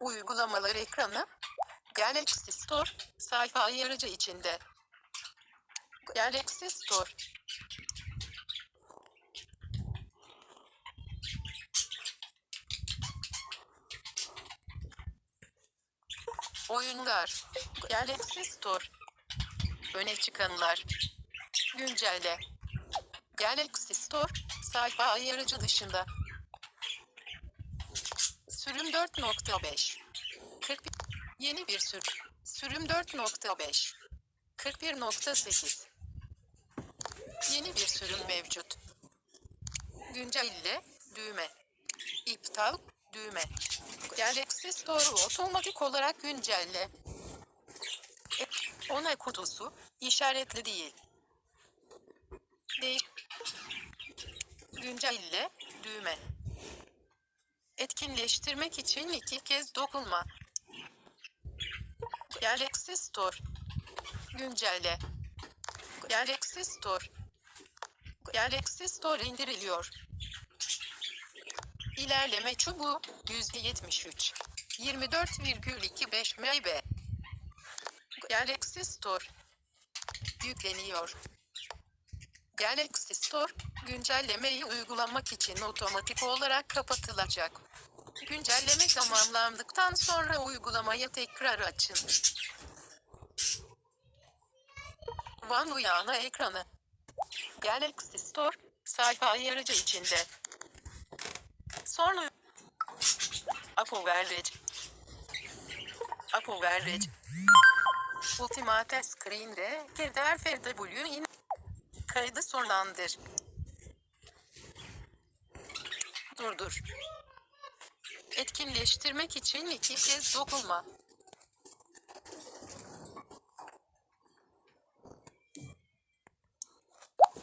Uygulamalar ekranı. Galaxy Store. Sayfa ayarıcı içinde. Galaxy Store. Oyunlar. Galaxy Store. Öne çıkanlar. Güncelle. Galaxy Store. Sayfa ayarıcı dışında. Sürüm 4.5. 41. Yeni bir sür. Sürüm 4.5. 41.8. Yeni bir sürüm mevcut. Güncelle, düğme. İptal, düğme. Galaxy Store'u otomatik olarak güncelle. E, Ona kutusu, işaretli değil. Değiş. Güncelle, düğme. Etkinleştirmek için iki kez dokunma. Galaxy Store. Güncelle. Galaxy Store. Galaxy Store indiriliyor. İlerleme çubuğu %73. 24,25 MB. Galaxy Store. Yükleniyor. Galaxy Store, güncellemeyi uygulamak için otomatik olarak kapatılacak. Güncelleme tamamlandıktan sonra uygulamayı tekrar açın. Van Uyana ekranı. Galaxy Store, sayfa ayarıcı içinde. Sonra Apo Verrec. Apo Verrec. Ultimate Screen'de Keder FW kaydı sonlandır. Durdur. Etkinleştirmek için iki kez dokunma.